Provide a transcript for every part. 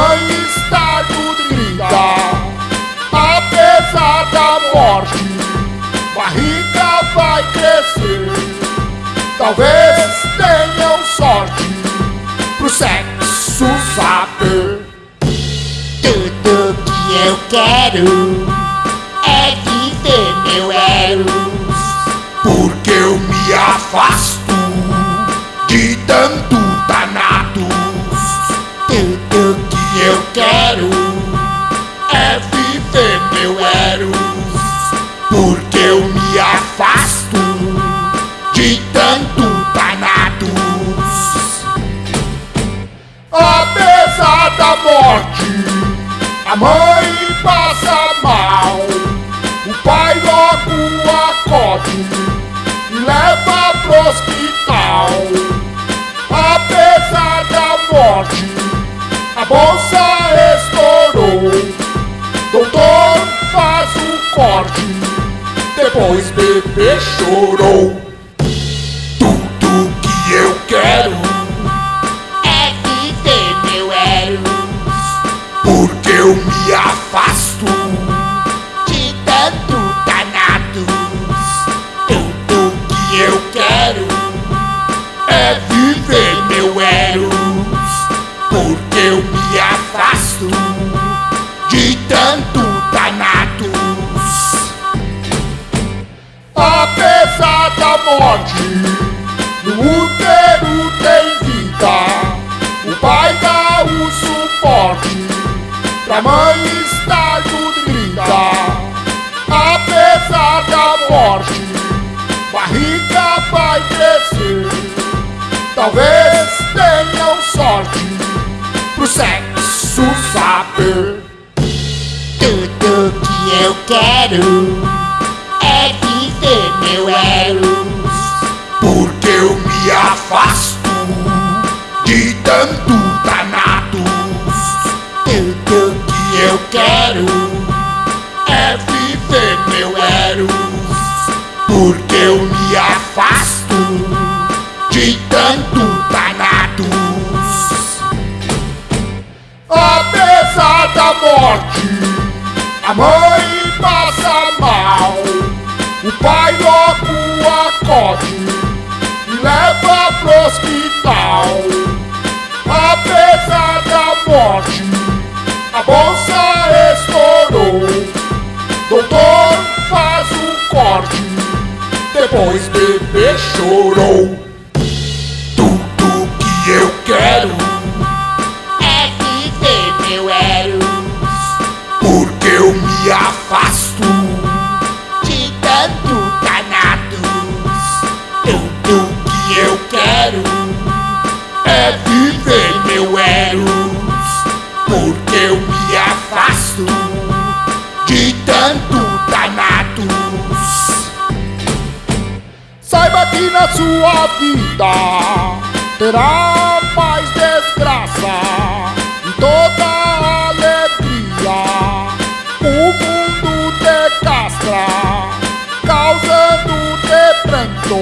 mãe estar nutrida, apesar da morte, barriga vai crescer, talvez tenham sorte pro sexo saber. Tudo que eu quero é viver meu Eros. Porque eu me afasto de tanto danados. Mãe passa mal. O pai logo acode e leva pro hospital. Apesar da morte, a bolsa estourou. Doutor faz o corte, depois bebê chorou. Me afasto De tanto danados. Tudo que eu quero é viver meu Eros, porque eu me afasto mãe estar nutrida. Apesar da morte, barriga vai crescer. Talvez tenham sorte pro sexo saber. Tudo que eu quero é viver meu Eros. Porque eu me afasto de tanto porque eu me afasto de tanto danados. Apesar da morte, a mãe passa mal, o pai logo acode e leva pro hospital. Apesar da morte, a bolsa estourou. Doutor depois bebê chorou. Tudo que eu quero é viver meu Eros. porque eu me afasto De tanto danados. Tudo que eu quero é viver meu Eros, porque eu me afasto de tanto Que na sua vida terá mais desgraça e toda alegria. O mundo te castra, causando pranto.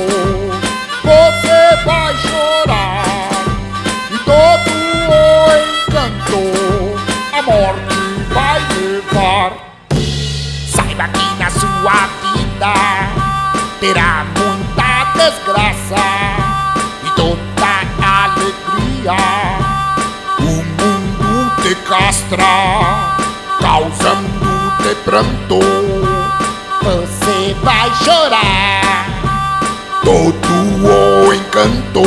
Você vai chorar e todo o encanto a morte vai levar. Saiba que na sua vida terá muita desgraça e toda alegria. O mundo te castra, causando te pranto. Você vai chorar Todo o encanto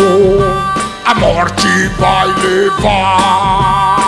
a morte vai levar.